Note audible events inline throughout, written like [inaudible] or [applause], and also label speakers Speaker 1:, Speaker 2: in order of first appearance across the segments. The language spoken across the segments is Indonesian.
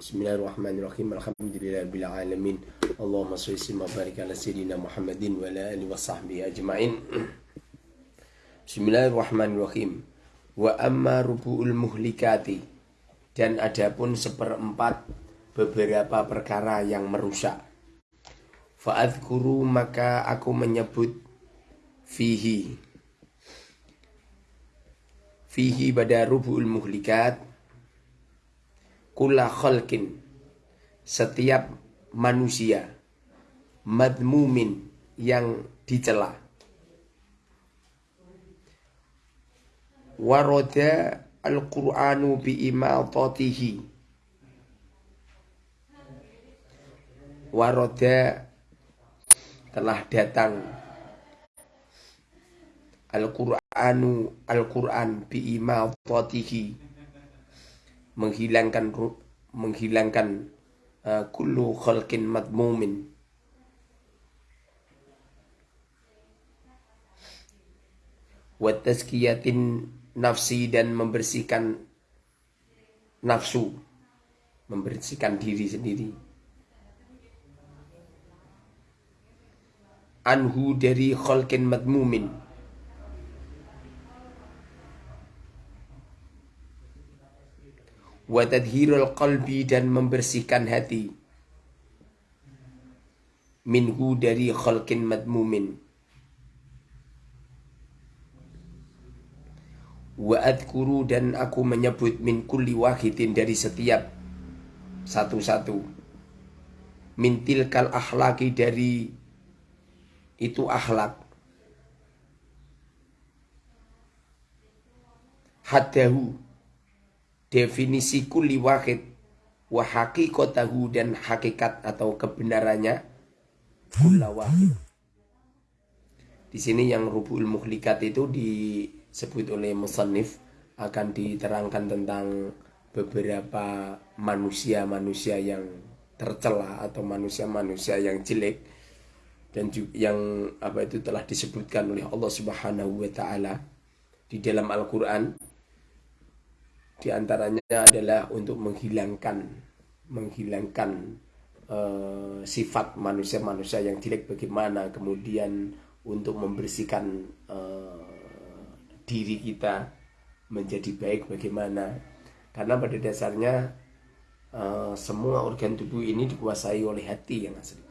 Speaker 1: Bismillahirrahmanirrahim. Alhamdulillahirabbil alamin. Allahumma shalli wa barik ala sayyidina Muhammadin wa ala alihi washabbihi ajmain. Bismillahirrahmanirrahim. Wa amma rubu'ul muhlikati dan adapun seperempat beberapa perkara yang merusak. Fa'adhkuru maka aku menyebut fihi fihi pada rubu'ul muhlikat kula khalqin. Setiap manusia madmumin yang dicela. Waroda al-Qur'anu bi imatatihi. Waroda telah datang. Al-Qur'anu Al-Qur'an bi imatatihi menghilangkan menghilangkan uh, kullu khalqin madmumin. Wa tazkiyatin nafsi dan membersihkan nafsu membersihkan diri sendiri. Anhu dari khalqin madmumin wa tadhirul qalbi dan membersihkan hati. Minhu dari khalqin madmumin. Wa adkuru dan aku menyebut min kulli wahidin dari setiap satu-satu. Min tilkal akhlaki dari itu akhlak. Hadahu definisi kulli wahid wa haqiqatahu dan hakikat atau kebenarannya kulla wahid. Di sini yang rubul muhlikat itu disebut oleh musannif akan diterangkan tentang beberapa manusia-manusia yang tercela atau manusia-manusia yang jelek dan juga yang apa itu telah disebutkan oleh Allah Subhanahu wa taala di dalam Al-Qur'an di antaranya adalah untuk menghilangkan menghilangkan uh, sifat manusia-manusia yang jelek bagaimana, kemudian untuk membersihkan uh, diri kita menjadi baik bagaimana. Karena pada dasarnya uh, semua organ tubuh ini dikuasai oleh hati yang asli.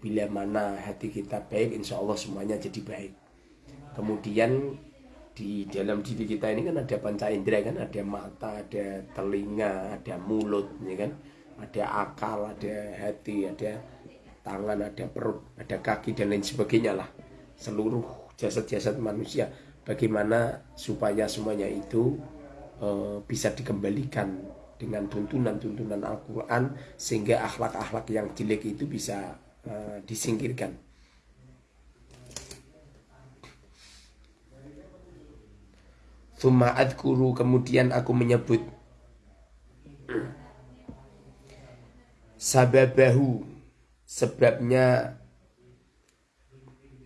Speaker 1: Bila mana hati kita baik, insya Allah semuanya jadi baik. Kemudian di dalam diri kita ini kan ada panca indera kan ada mata ada telinga ada mulut ya kan? Ada akal ada hati ada tangan ada perut ada kaki dan lain sebagainya lah. Seluruh jasad-jasad manusia. Bagaimana supaya semuanya itu uh, bisa dikembalikan dengan tuntunan-tuntunan Al-Quran sehingga akhlak-akhlak yang jelek itu bisa uh, disingkirkan Thumma adkuru kemudian aku menyebut. Sababahu Sebabnya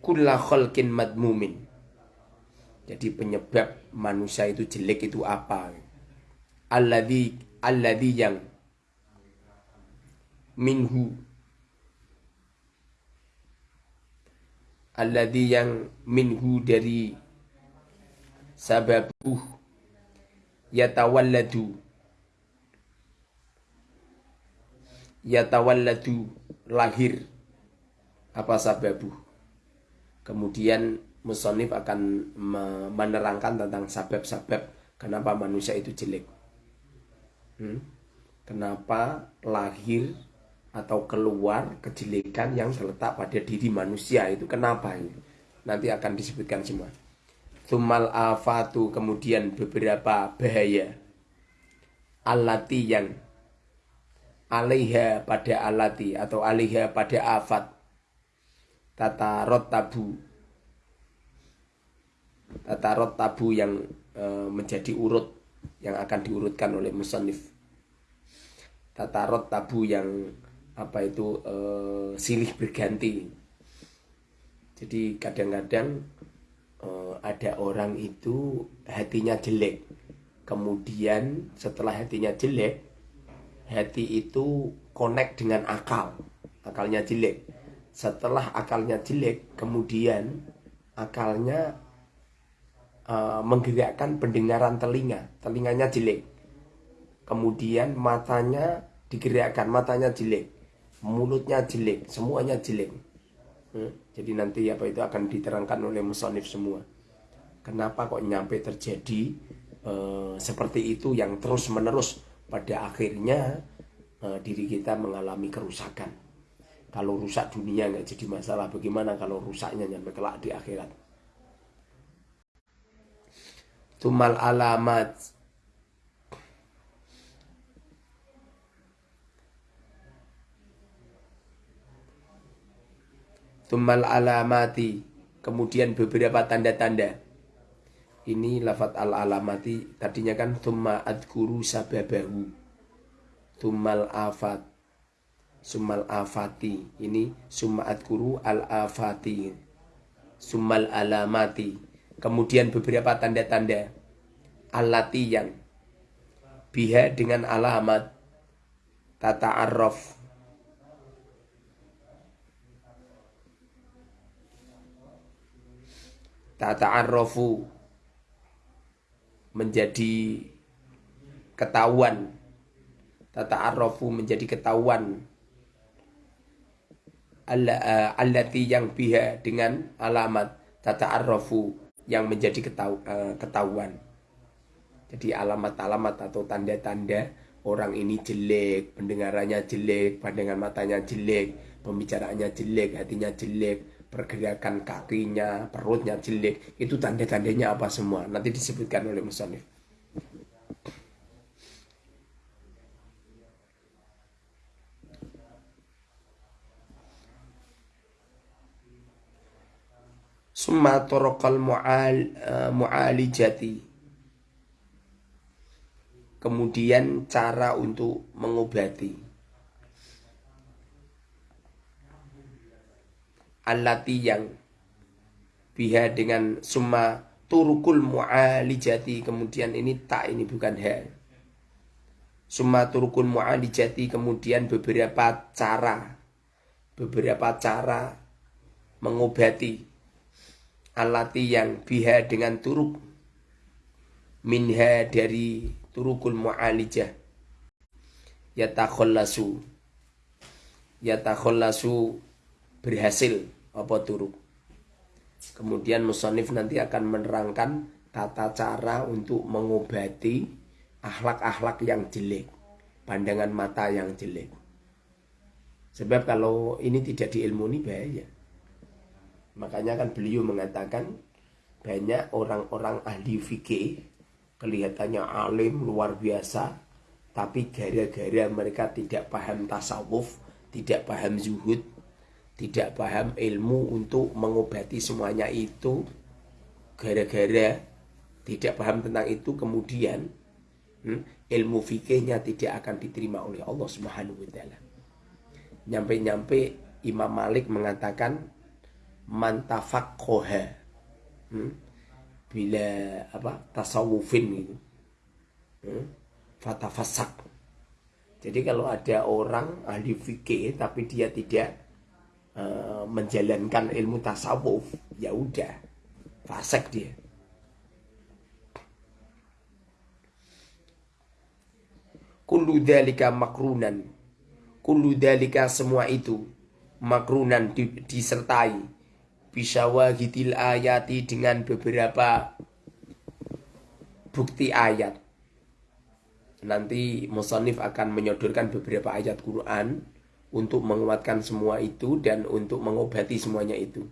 Speaker 1: Kulla khalqin madmumin. Jadi penyebab manusia itu jelek itu apa? Alladhi Alladhi yang Minhu. Alladhi yang minhu dari sababuh yatawalladu. Yatawalladu lahir. Apa sababuh? Kemudian musonif akan menerangkan tentang sabab-sabab kenapa manusia itu jelek. Hmm? kenapa lahir atau keluar kejelekan yang terletak pada diri manusia itu? Kenapa ini nanti akan disebutkan semua Tumal afatu kemudian beberapa bahaya. Alati yang Alaiha pada alati Atau alaiha pada afat. Tata rot tabu Tata rot tabu yang e, menjadi urut Yang akan diurutkan oleh musonif Tata rot tabu yang Apa itu e, Silih berganti. Jadi kadang-kadang uh, ada orang itu hatinya jelek. Kemudian setelah hatinya jelek hati itu connect dengan akal. Akalnya jelek. Setelah akalnya jelek kemudian akalnya uh, menggerakkan pendengaran telinga. Telinganya jelek. Kemudian matanya digerakkan matanya jelek. Mulutnya jelek semuanya jelek. Hmm? Jadi nanti apa itu akan diterangkan oleh musonif semua kenapa kok nyampe terjadi uh, seperti itu yang terus menerus pada akhirnya uh, diri kita mengalami kerusakan. Kalau rusak dunia nggak jadi masalah, bagaimana kalau rusaknya nyampe kelak di akhirat? Tumal alamat Tumal alamati. Kemudian beberapa tanda-tanda. Ini lafat al-alamati. Tadinya kan thumma adkuru sababahu. Tumal afat. Sumal afati. Ini summa adkuru al-afati. Sumal alamati. Kemudian beberapa tanda-tanda. Alati yang. Biha dengan alamat tata arrof tata arrofu menjadi ketahuan. Tata arrofu menjadi ketahuan. Eh, allati yang biha dengan alamat tata arrofu yang menjadi eh, ketahuan. Jadi alamat-alamat atau tanda-tanda orang ini jelek, pendengarannya jelek, pandangan matanya jelek, pembicaraannya jelek, hatinya jelek, pergerakan kakinya, perutnya jelek, itu tanda-tandanya apa semua? Nanti disebutkan oleh Musonif. Summa torokal mu'al, uh, mu'alijati Kemudian cara untuk mengobati Alati yang Biha dengan summa turukul mu'alijati Kemudian ini tak ini bukan ha. Summa turukul mu'alijati Kemudian beberapa cara Beberapa cara Mengobati alati yang biha dengan turuk minha dari turukul mu'alijah. Yatakhallasu. Yatakhallasu berhasil apa turuk kemudian musonif nanti akan menerangkan tata cara untuk mengobati akhlak-akhlak yang jelek pandangan mata yang jelek. Sebab kalau ini tidak diilmuni bahaya. Makanya kan beliau mengatakan banyak orang-orang ahli fikih kelihatannya alim luar biasa tapi gara-gara mereka tidak paham tasawuf, tidak paham zuhud, tidak paham ilmu untuk mengobati semuanya itu gara-gara tidak paham tentang itu kemudian hmm, ilmu fikihnya tidak akan diterima oleh Allah Subhanahu wa taala. Nyampe-nyampe Imam Malik mengatakan mantafakkoha hmm? bila apa tasawufin gitu hmm? fatafasak jadi kalau ada orang ahli fikih tapi dia tidak uh, menjalankan ilmu tasawuf ya udah fasek dia. Kullu dalika makrunan. Kullu dalika semua itu makrunan disertai bisawahitil ayati dengan beberapa bukti ayat. Nanti Musonif akan menyodorkan beberapa ayat Quran untuk menguatkan semua itu dan untuk mengobati semuanya itu.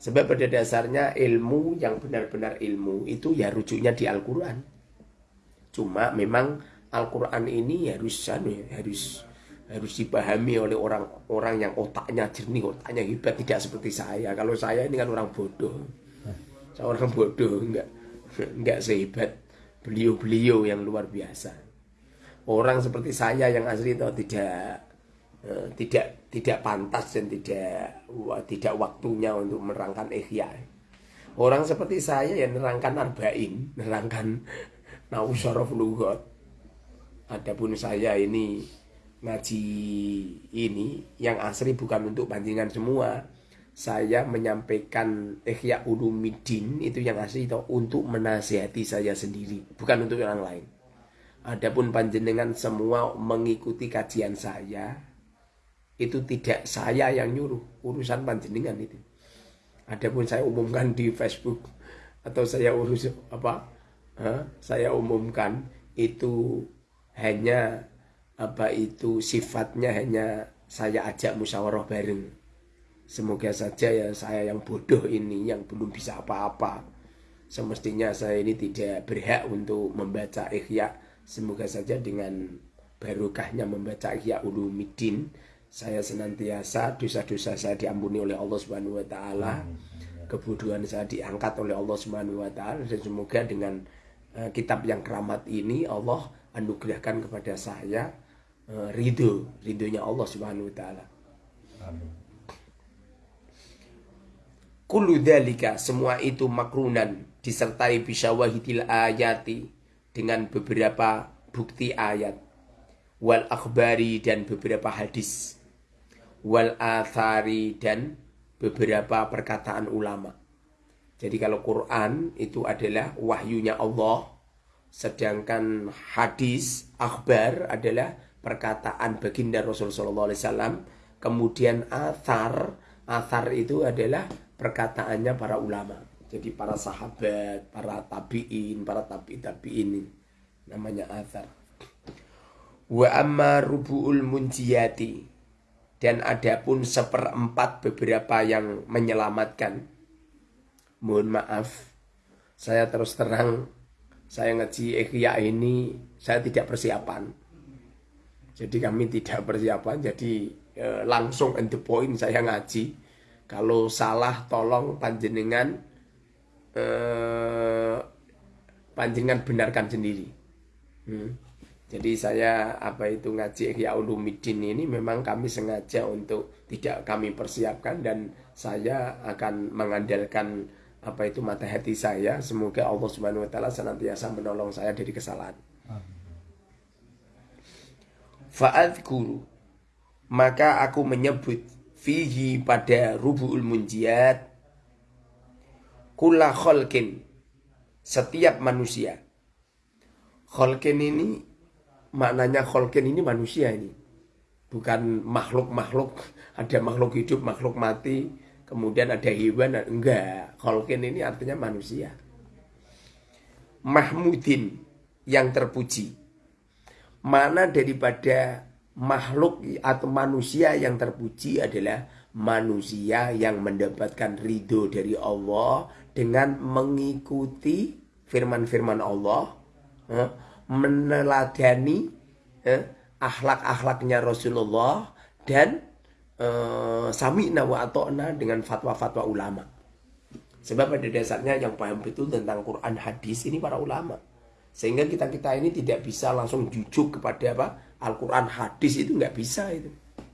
Speaker 1: Sebab pada dasarnya ilmu yang benar-benar ilmu itu ya rujuknya di Al-Quran. Cuma memang Al-Quran ini harus harus harus dipahami oleh orang-orang yang otaknya jernih, otaknya hebat, tidak seperti saya. Kalau saya ini kan orang bodoh. Saya orang bodoh, enggak enggak sehebat beliau-beliau yang luar biasa. Orang seperti saya yang asli itu tidak tidak tidak pantas dan tidak tidak waktunya untuk menerangkan ihya. Orang seperti saya yang menerangkan arba'in, menerangkan [laughs] nausyarof lugot Adapun saya ini ngaji ini yang asli bukan untuk pancingan semua. Saya menyampaikan Ihya Ulumuddin itu yang asli itu untuk menasihati saya sendiri, bukan untuk orang lain. Adapun panjenengan semua mengikuti kajian saya, itu tidak saya yang nyuruh, urusan panjenengan itu. Adapun saya umumkan di Facebook atau saya urus apa? Huh? Saya umumkan itu hanya apa itu sifatnya hanya saya ajak musyawarah bareng. Semoga saja ya saya yang bodoh ini yang belum bisa apa-apa. Semestinya saya ini tidak berhak untuk membaca ikhya Semoga saja dengan barokahnya membaca Ihya Ulumuddin saya senantiasa dosa-dosa saya diampuni oleh Allah Subhanahu wa taala. Kebodohan saya diangkat oleh Allah Subhanahu wa taala dan semoga dengan uh, kitab yang keramat ini Allah anugerahkan kepada saya uh, ridho, ridhonya Allah Subhanahu wa taala. Amin. Kullu semua itu makrunan disertai bisyawahidil ayati dengan beberapa bukti ayat wal akhbari dan beberapa hadis wal athari dan beberapa perkataan ulama. Jadi kalau Quran itu adalah wahyunya Allah, sedangkan hadis akhbar adalah perkataan baginda Rasul Sallallahu Alaihi Wasallam. Kemudian athar, athar itu adalah perkataannya para ulama. Jadi para sahabat, para tabiin, para tabi tabiin namanya azar. Wa amma rubu'ul munjiyati dan adapun seperempat beberapa yang menyelamatkan. Mohon maaf, saya terus terang saya ngaji ikhya ini saya tidak persiapan. Jadi kami tidak persiapan, jadi eh, langsung end the point saya ngaji. Kalau salah tolong panjenengan eh, panjenengan benarkan sendiri. Hmm. Jadi saya apa itu ngaji Ihya Ulumuddin ini memang kami sengaja untuk tidak kami persiapkan dan saya akan mengandalkan apa itu mata hati saya. Semoga Allah Subhanahu wa taala senantiasa menolong saya dari kesalahan. Fa'adhkuru maka aku menyebut fihi pada rubu'ul munjiat kula kholkin setiap manusia kholkin ini maknanya kholkin ini manusia ini. Bukan makhluk-makhluk. Ada makhluk hidup makhluk mati. Kemudian ada hewan enggak. Kholkin ini artinya manusia. Mahmudin yang terpuji. Mana daripada makhluk atau manusia yang terpuji adalah manusia yang mendapatkan ridho dari Allah dengan mengikuti firman-firman Allah, eh, meneladani eh, akhlak-akhlaknya Rasulullah dan eh, sami wa atokna dengan fatwa-fatwa ulama. Sebab pada dasarnya yang paham betul tentang Quran hadis ini para ulama. Sehingga kita-kita ini tidak bisa langsung jujuk kepada apa Al-Quran hadis itu nggak bisa itu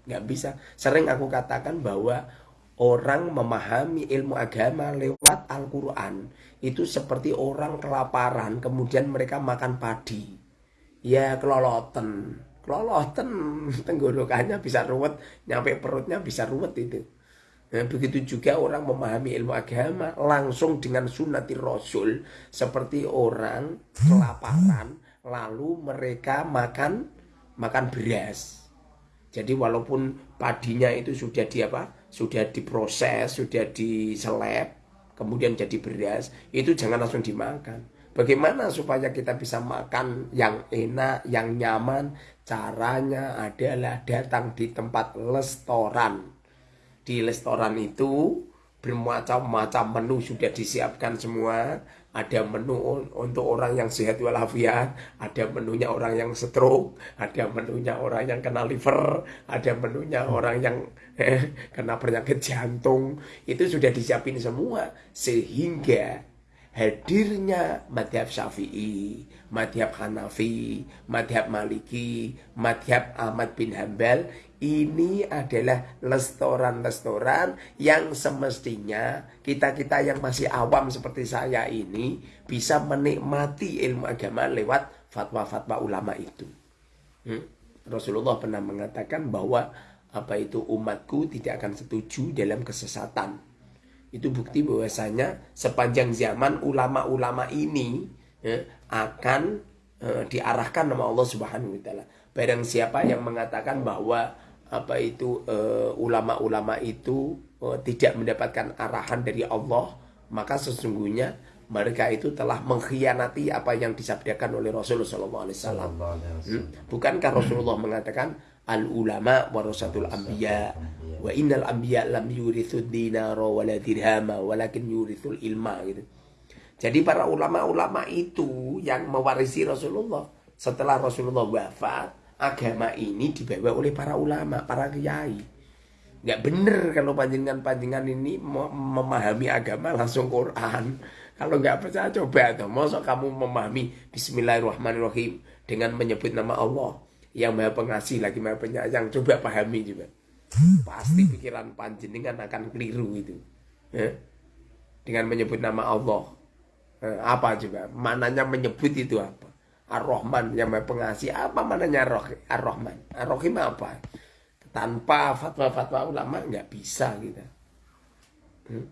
Speaker 1: nggak bisa. Sering aku katakan bahwa orang memahami ilmu agama lewat Al-Quran itu seperti orang kelaparan kemudian mereka makan padi. Ya keloloten, keloloten [laughs] tenggorokannya bisa ruwet, nyampe perutnya bisa ruwet itu. Nah, begitu juga orang memahami ilmu agama langsung dengan sunati rasul seperti orang kelaparan lalu mereka makan makan beras jadi walaupun padinya itu sudah di apa? Sudah diproses, sudah diseleb, kemudian jadi beras, itu jangan langsung dimakan. Bagaimana supaya kita bisa makan yang enak, yang nyaman? Caranya adalah datang di tempat restoran. Di restoran itu bermacam-macam menu sudah disiapkan semua ada menu untuk orang yang sehat walafiat, ada menunya orang yang stroke, ada menunya orang yang kena liver, ada menunya orang yang eh, kena penyakit jantung. Itu sudah disiapin semua sehingga hadirnya madhab syafi'i, madhab hanafi, madhab maliki, madhab Ahmad bin Hambal ini adalah restoran-restoran yang semestinya kita-kita yang masih awam seperti saya ini bisa menikmati ilmu agama lewat fatwa-fatwa ulama itu. Hmm? Rasulullah pernah mengatakan bahwa apa itu umatku tidak akan setuju dalam kesesatan. Itu bukti bahwasanya sepanjang zaman ulama-ulama ini ya, akan uh, diarahkan nama Allah Subhanahu wa taala. Barang siapa yang mengatakan bahwa apa itu eh, ulama-ulama uh, itu uh, tidak mendapatkan arahan dari Allah, maka sesungguhnya mereka itu telah mengkhianati apa yang disabdakan oleh Rasulullah SAW. Hmm? Bukankah Rasulullah mengatakan al ulama warasatul anbiya wa innal anbiya lam yurithud dinara wala dirhama walakin yurithul ilma gitu. Jadi para ulama-ulama itu yang mewarisi Rasulullah setelah Rasulullah wafat, agama ini dibawa oleh para ulama, para kiai. Nggak bener kalau panjenengan-panjenengan ini memahami agama langsung Quran. Kalau nggak percaya coba tuh, masa kamu memahami Bismillahirrahmanirrahim dengan menyebut nama Allah yang maha pengasih lagi maha penyayang. Coba pahami juga. Pasti pikiran panjenengan akan keliru itu. Ya? Dengan menyebut nama Allah. Eh, apa juga? Mananya menyebut itu apa? Ar-Rahman yang maha pengasih. Apa mananya Ar-Rahman? Ar-Rahim apa? Tanpa fatwa-fatwa ulama nggak bisa gitu. Hmm?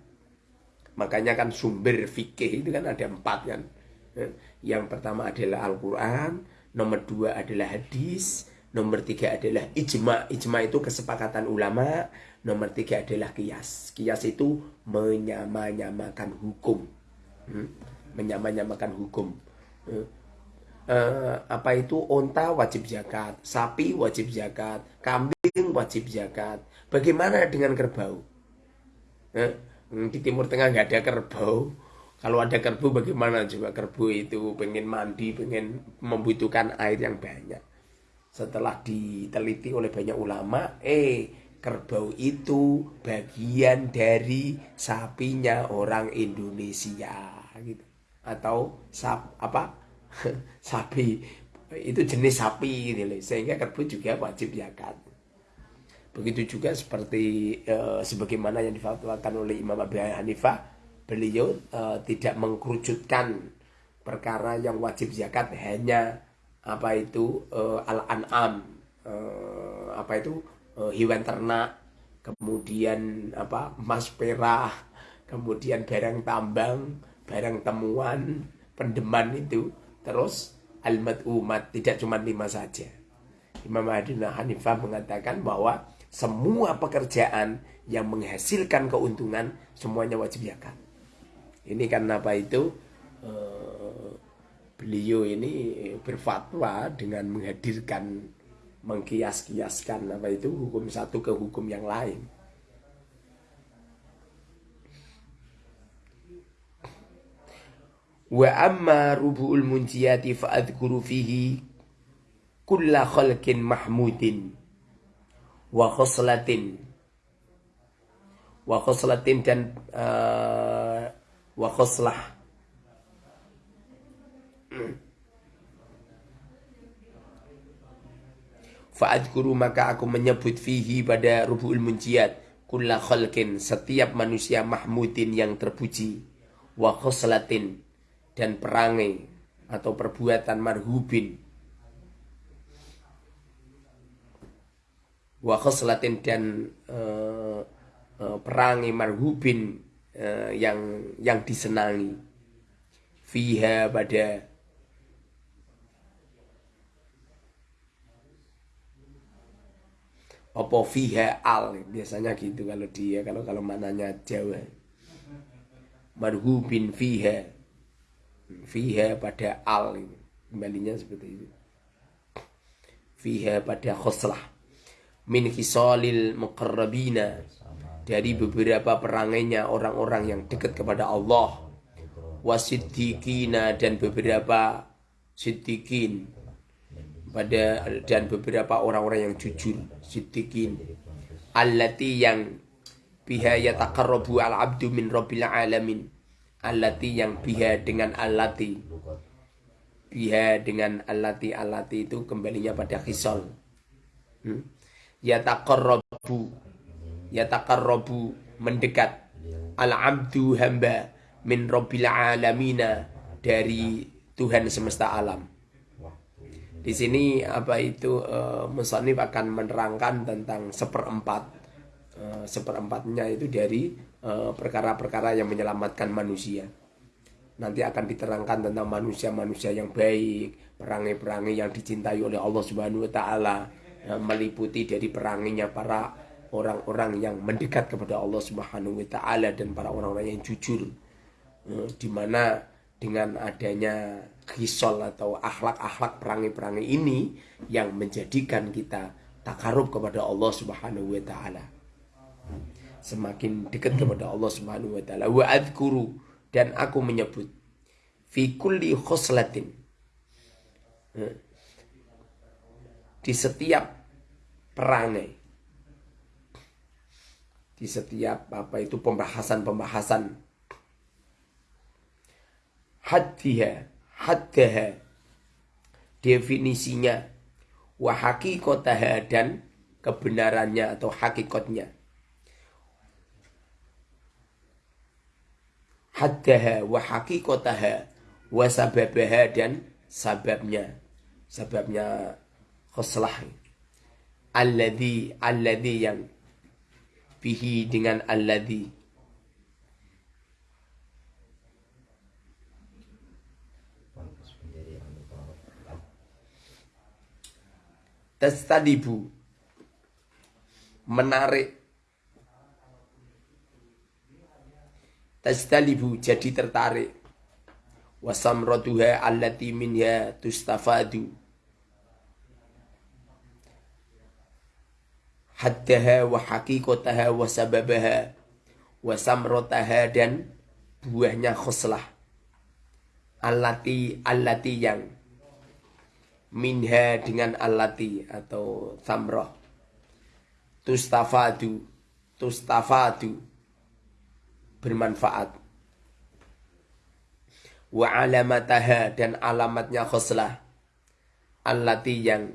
Speaker 1: Makanya kan sumber fikih itu kan ada empat kan. Eh, yang pertama adalah Al-Quran, nomor dua adalah hadis, nomor tiga adalah ijma. Ijma itu kesepakatan ulama, nomor tiga adalah kias. Kias itu menyamanyamakan hukum. Hmm? Menyamanyamakan hukum. Uh, apa itu onta wajib zakat, sapi wajib zakat, kambing wajib zakat. Bagaimana dengan kerbau? Uh, Hmm, di Timur Tengah nggak ada kerbau kalau ada kerbau bagaimana? Coba kerbau itu pengen mandi pengen membutuhkan air yang banyak. Setelah diteliti oleh banyak ulama eh kerbau itu bagian dari sapinya orang Indonesia gitu. Atau sap apa? [laughs] Sapi. Itu jenis sapi gitu sehingga kerbau juga wajib zakat Begitu juga seperti uh, sebagaimana yang difatwakan oleh Imam Abu Hanifah, beliau uh, tidak mengkerucutkan perkara yang wajib zakat hanya apa itu uh, al-an'am, uh, apa itu uh, hewan ternak, kemudian apa emas perak, kemudian barang tambang, barang temuan, pendeman itu, terus al-mad'umat tidak cuma lima saja. Imam Abu Hanifah mengatakan bahwa semua pekerjaan yang menghasilkan keuntungan semuanya wajib zakat. Ini karena apa itu uh, beliau ini berfatwa dengan menghadirkan mengkias-kiaskan apa itu hukum satu ke hukum yang lain. Wa amma rubu'ul munjiyati fa'adhkuru fihi kulla khalqin mahmudin wa khoslatin wa khoslatin dan uh, wa khoslah Fa'adkuru maka aku menyebut fihi pada rubu'ul munjiat Kulla khalkin setiap manusia mahmudin yang terpuji. Wa khoslatin dan perangai atau perbuatan marhubin. Wa khoslatin dan uh, uh, perangi marhubin uh, yang yang disenangi. Fiha pada apa fiha al biasanya gitu kalau dia kalau kalau mananya Jawa. Marhubin fiha. Fiha pada al kembalinya seperti itu. Fiha pada khoslah min khisalil muqarrabina dari beberapa perangainya orang-orang yang dekat kepada Allah. Wasiddiqina dan beberapa siddiqin. Pada dan beberapa orang-orang yang jujur siddiqin. Allati yang biha yataqarrabu al-abdu min rabbil alamin. Allati yang biha dengan allati. Biha dengan allati allati itu kembalinya pada khisal hmm? yataqarrabu yataqarrabu mendekat al-abdu hamba min rabbil alamina dari Tuhan semesta alam di sini apa itu uh, akan menerangkan tentang seperempat uh, seperempatnya itu dari perkara-perkara uh, yang menyelamatkan manusia. Nanti akan diterangkan tentang manusia-manusia yang baik, perangai-perangai yang dicintai oleh Allah Subhanahu wa taala, meliputi dari peranginya para orang-orang yang mendekat kepada Allah Subhanahu wa taala dan para orang-orang yang jujur. Eh, di mana dengan adanya kisol atau akhlak-akhlak perangi-perangi ini yang menjadikan kita takarub kepada Allah Subhanahu wa taala. Semakin dekat kepada Allah Subhanahu wa taala. Wa adkuru dan aku menyebut fi kulli khoslatin eh, di setiap perangai di setiap apa itu pembahasan-pembahasan. Haddiha haddaha definisinya wa hakikotaha dan kebenarannya atau hakikatnya. Haddaha wa hakikotaha wa sababaha dan sababnya sababnya khoslah alladhi alladhi yang bihi dengan alladhi. Tastadibu menarik. Tastalibu jadi tertarik. Wasamratuha allati minha tustafadu haddaha wa haqiqataha wa sababaha wa samrataha dan buahnya khuslah. Allati allati yang minha dengan allati atau samroh tustafadu tustafadu bermanfaat. Wa alamataha dan alamatnya khuslah. Allati yang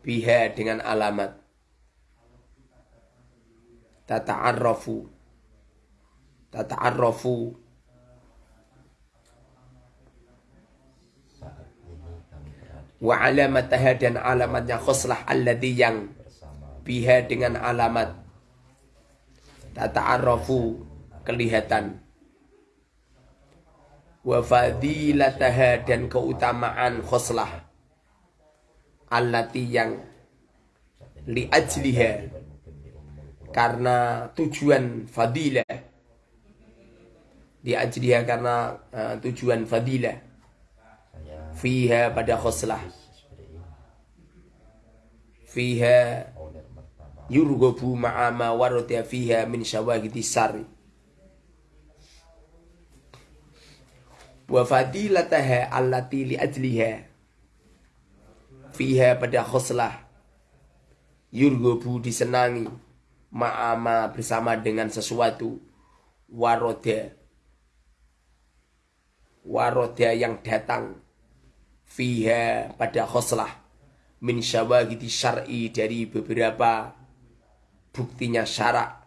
Speaker 1: biha dengan alamat tata'arrafu. Tata'arrafu. Wa alamataha dan alamatnya khuslah alladhi yang biha dengan alamat. Tata'arrafu. Kelihatan. Wa fadilataha dan keutamaan khuslah. Allati yang li ajliha karena tujuan fadilah. Diajriha karena uh, tujuan fadilah. Fiha pada khoslah fiha yurgobu ma'ama warudya fiha min syawagiti sari wa fadilataha allati li ajliha. Fiha pada khoslah yurgobu disenangi ma'ama bersama dengan sesuatu waroda waroda yang datang fiha pada khoslah min syawagiti syar'i dari beberapa buktinya syarak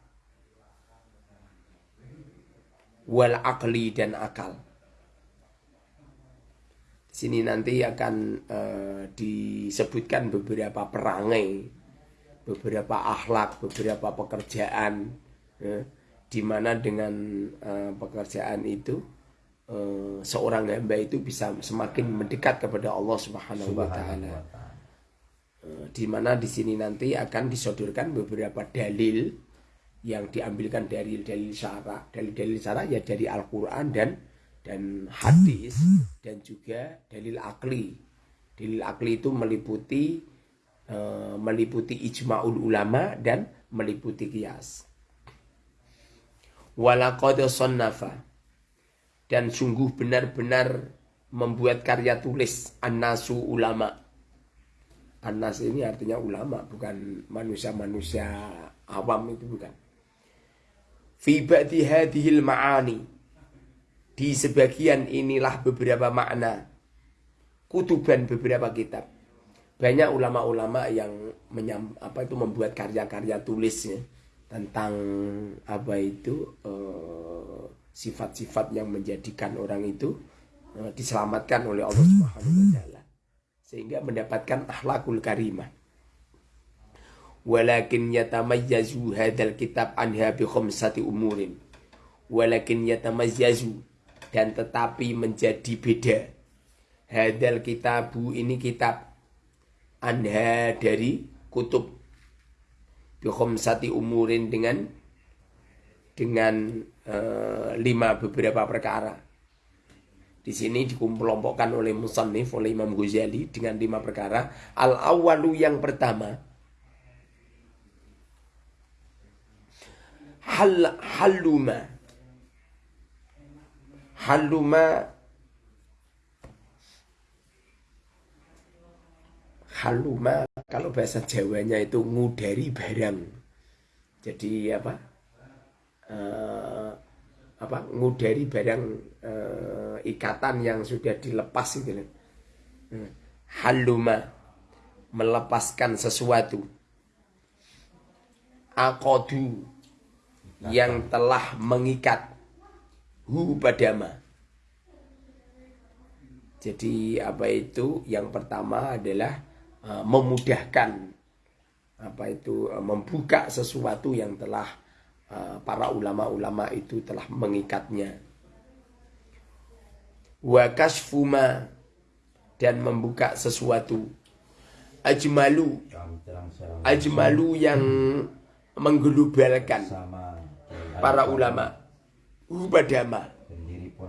Speaker 1: wal akli dan akal. Sini nanti akan uh, disebutkan beberapa perangai beberapa akhlak, beberapa pekerjaan, ya, di mana dengan uh, pekerjaan itu uh, seorang hamba itu bisa semakin mendekat kepada Allah Subhanahu wa taala. Uh, di mana di sini nanti akan disodorkan beberapa dalil yang diambilkan dari dalil syara, dalil-dalil syara ya dari Al-Qur'an dan dan hadis dan juga dalil akli. Dalil akli itu meliputi meliputi ijma'ul ulama dan meliputi kias. Walaqad sonnafa dan sungguh benar-benar membuat karya tulis an-nasu ulama. An-nas ini artinya ulama, bukan manusia-manusia awam itu bukan. Fi ma'ani. Di sebagian inilah beberapa makna. Kutuban beberapa kitab banyak ulama-ulama yang menyam, apa itu membuat karya-karya tulisnya tentang apa itu eh, sifat-sifat uh, yang menjadikan orang itu uh, diselamatkan oleh Allah Subhanahu wa taala. sehingga mendapatkan akhlakul karimah. Walakin yatamayyazu hadzal kitab anha bi khamsati umurin. Walakin yatamayyazu dan tetapi menjadi beda. Hadal kitabu ini kitab anha dari kutub khamsati umurin dengan dengan uh, lima beberapa perkara di sini dikelompokkan oleh Musannif oleh Imam Ghazali dengan lima perkara. Al awalu yang pertama hal haluma haluma haluma kalau bahasa Jawanya itu ngudari barang. Jadi apa? Uh, apa? Ngudari barang uh, ikatan yang sudah dilepas itu hmm. haluma melepaskan sesuatu. Akodu yang telah mengikat. Hu badama. Jadi apa itu? Yang pertama adalah uh, memudahkan apa itu uh, membuka sesuatu yang telah Eh, para ulama-ulama itu telah mengikatnya. Wa kasfuma dan membuka sesuatu. Ajmalu ajmalu yang mengglobalkan para ulama. Ubadama.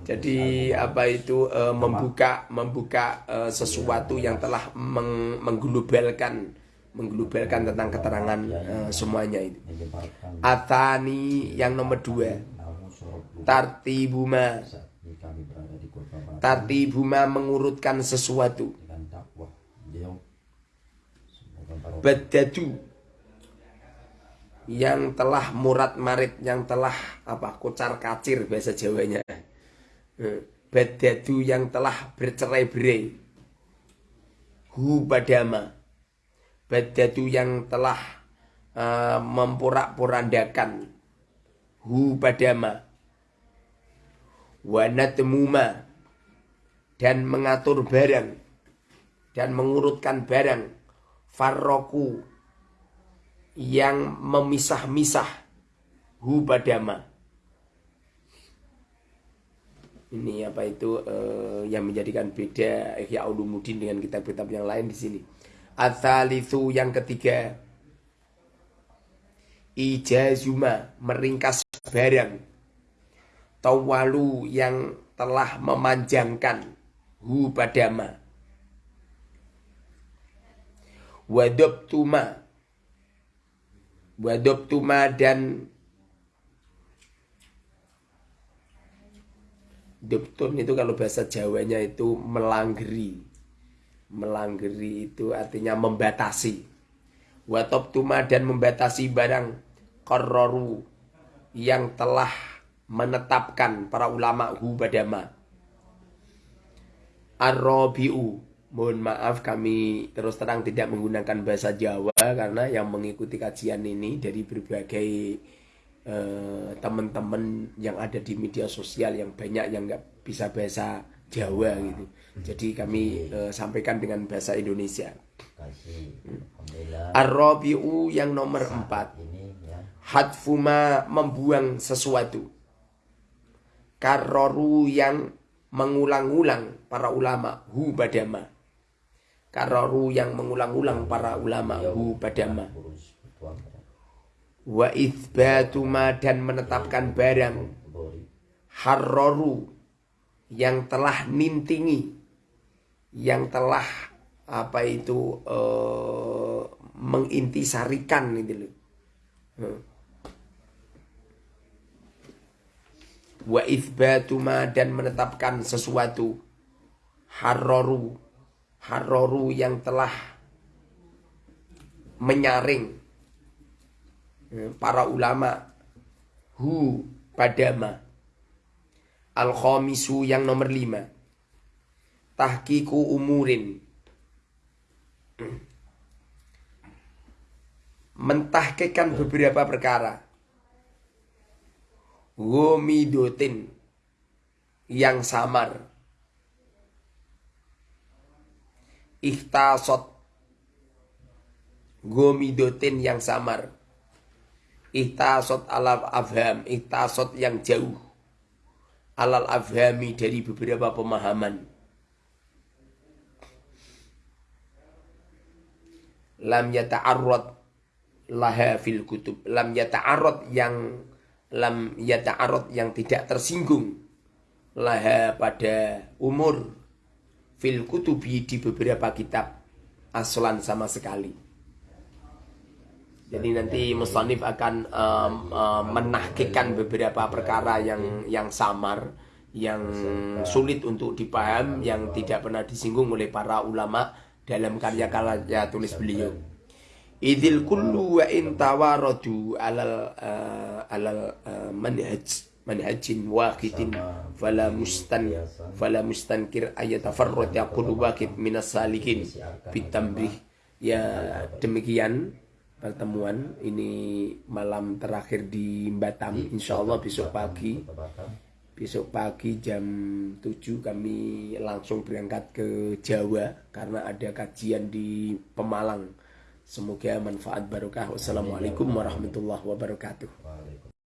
Speaker 1: Jadi apa itu uh, membuka membuka uh, sesuatu yang telah meng mengglobalkan mengglobalkan tentang keterangan uh, semuanya itu. Atani yang nomor dua. Tartibuma. Tartibuma mengurutkan sesuatu. Badadu yang telah murat marit yang telah apa kocar kacir bahasa Jawanya. Eh, Badadu yang telah bercerai-berai. Hu badama. Badatu yang telah uh, memporak-porandakan. Hu padama wanatmuma dan mengatur barang. Dan mengurutkan barang. Farroku. Yang memisah-misah. Hu padama ini apa itu uh, yang menjadikan beda Ihya Ulumuddin dengan kitab-kitab yang lain di sini. Atsalitsu yang ketiga. Ijazuma meringkas barang. Tawalu yang telah memanjangkan Hu padama. Wadobtuma. Wadobtuma dan Doptun itu kalau bahasa Jawanya itu melanggeri. Melanggeri itu artinya membatasi. Watop tuma dan membatasi barang kororu yang telah menetapkan para ulama hu badama arrobiu mohon maaf kami terus terang tidak menggunakan bahasa Jawa karena yang mengikuti kajian ini dari berbagai eh, teman-teman yang ada di media sosial yang banyak yang nggak bisa bahasa Jawa gitu jadi kami uh, sampaikan dengan bahasa Indonesia. Ar-Rabi'u yang nomor empat. Ya. Hadfuma membuang sesuatu. Karoru yang mengulang-ulang para ulama hu badama. Karoru yang mengulang-ulang para ulama hu badama. Wa ithbatuma dan menetapkan barang. Harroru yang telah nintingi yang telah apa itu uh, mengintisarikan itu loh. Hmm. Wa ithbatuma dan menetapkan sesuatu harroru harroru yang telah menyaring para ulama. Hu padama. Al khamisu yang nomor lima. Tahkiku umurin. Mentahkikan beberapa perkara. Womidotin yang samar. Ihtasot gomidotin yang samar ihtasot alal afham ihtasot yang jauh. Alal afhami dari beberapa pemahaman. Lam yata'arrad laha fil kutub. Lam yata'arrad yang lam yata'arrad yang tidak tersinggung laha pada umur fil kutubi di beberapa kitab aslan sama sekali jadi nanti Mustanif akan um, um, menahkikan beberapa perkara yang yang samar, yang sulit untuk dipaham, yang tidak pernah disinggung oleh para ulama dalam karya-karya tulis beliau. Idil kullu wa in tawaradu alal uh, alal uh, manhaj manhajin wahidin fala mustan fala mustankir ayatafarrad yaqulu waqid minas salikin bitamrih. Ya demikian pertemuan ini malam terakhir di Batam Insya Allah besok pagi. besok pagi jam 7 kami langsung berangkat ke Jawa karena ada kajian di Pemalang. Semoga manfaat barokah. Wassalamualaikum warahmatullahi wabarakatuh